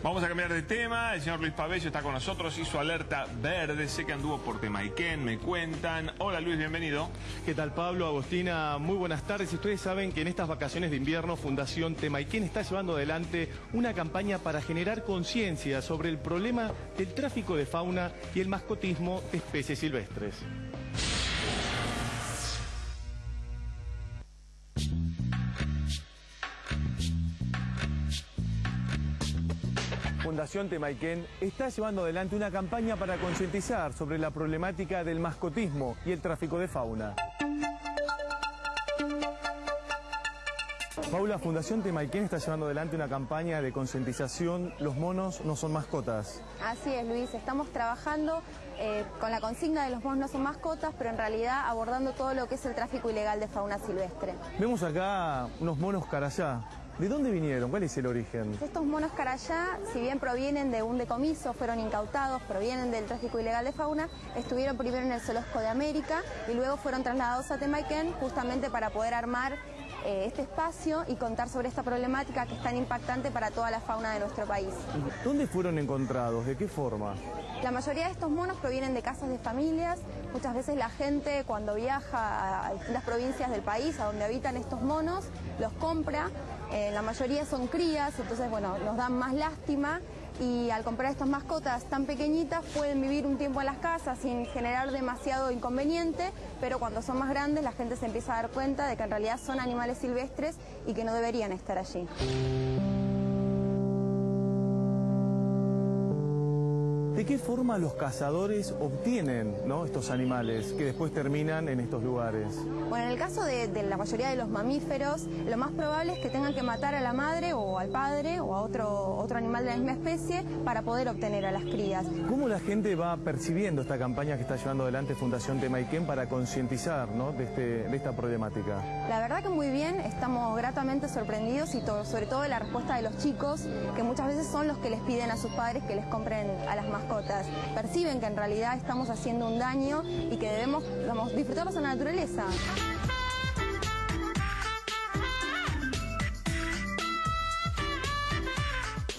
Vamos a cambiar de tema. El señor Luis Pabello está con nosotros. Hizo alerta verde. Sé que anduvo por Temaiken, me cuentan. Hola Luis, bienvenido. ¿Qué tal Pablo, Agostina? Muy buenas tardes. Ustedes saben que en estas vacaciones de invierno Fundación Temaiken está llevando adelante una campaña para generar conciencia sobre el problema del tráfico de fauna y el mascotismo de especies silvestres. Fundación Temaiken está llevando adelante una campaña para concientizar sobre la problemática del mascotismo y el tráfico de fauna. Paula, Fundación Temaiken está llevando adelante una campaña de concientización Los monos no son mascotas. Así es, Luis. Estamos trabajando eh, con la consigna de los monos no son mascotas, pero en realidad abordando todo lo que es el tráfico ilegal de fauna silvestre. Vemos acá unos monos carayá. ¿De dónde vinieron? ¿Cuál es el origen? Estos monos carayá, si bien provienen de un decomiso, fueron incautados, provienen del tráfico ilegal de fauna, estuvieron primero en el Zoológico de América y luego fueron trasladados a Temaiken justamente para poder armar eh, este espacio y contar sobre esta problemática que es tan impactante para toda la fauna de nuestro país. ¿Dónde fueron encontrados? ¿De qué forma? La mayoría de estos monos provienen de casas de familias. Muchas veces la gente cuando viaja a distintas provincias del país a donde habitan estos monos, los compra. Eh, la mayoría son crías, entonces bueno, nos dan más lástima y al comprar estas mascotas tan pequeñitas pueden vivir un tiempo en las casas sin generar demasiado inconveniente, pero cuando son más grandes la gente se empieza a dar cuenta de que en realidad son animales silvestres y que no deberían estar allí. ¿De qué forma los cazadores obtienen estos animales que después terminan en estos lugares? Bueno, en el caso de, la mayoría de los mamíferos, lo más probable es que tengan que matar a la madre o al padre o a otro, otro animal de la misma especie para poder obtener a las crías. ¿Cómo la gente va percibiendo esta campaña que está llevando adelante Fundación Temaiken para concientizar de, este, de esta problemática? La verdad que muy bien, estamos gratamente sorprendidos y sobre todo de la respuesta de los chicos, que muchas veces son los que les piden a sus padres que les compren a las mascotas perciben que en realidad estamos haciendo un daño y que debemos disfrutarlos en la naturaleza.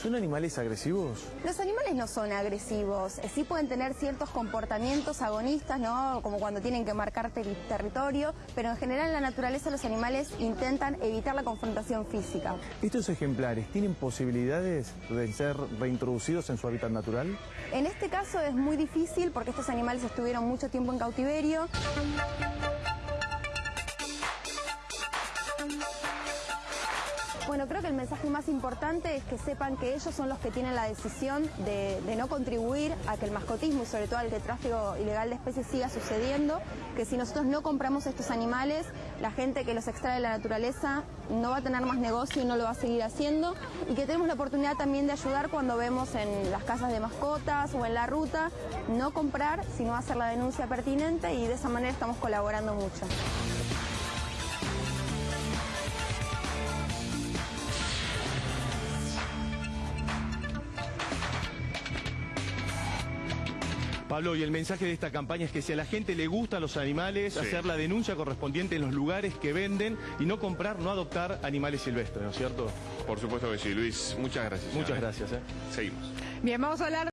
¿Son animales agresivos? Los animales no son agresivos, eh, sí pueden tener ciertos comportamientos agonistas, ¿no? como cuando tienen que marcar territorio, pero en general en la naturaleza los animales intentan evitar la confrontación física. ¿Estos ejemplares tienen posibilidades de ser reintroducidos en su hábitat natural? En este caso es muy difícil porque estos animales estuvieron mucho tiempo en cautiverio. Bueno, creo que el mensaje más importante es que sepan que ellos son los que tienen la decisión de, no contribuir a que el mascotismo y sobre todo al que tráfico ilegal de especies siga sucediendo, que si nosotros no compramos estos animales, la gente que los extrae de la naturaleza no va a tener más negocio y no lo va a seguir haciendo, y que tenemos la oportunidad también de ayudar cuando vemos en las casas de mascotas o en la ruta, no comprar, sino hacer la denuncia pertinente y de esa manera estamos colaborando mucho. Pablo, y el mensaje de esta campaña es que si a la gente le gustan los animales, hacer la denuncia correspondiente en los lugares que venden y no comprar, no adoptar animales silvestres, ¿no es cierto? Por supuesto que sí, Luis. Muchas gracias. Muchas gracias. ¿eh? Seguimos. Bien, vamos a hablar...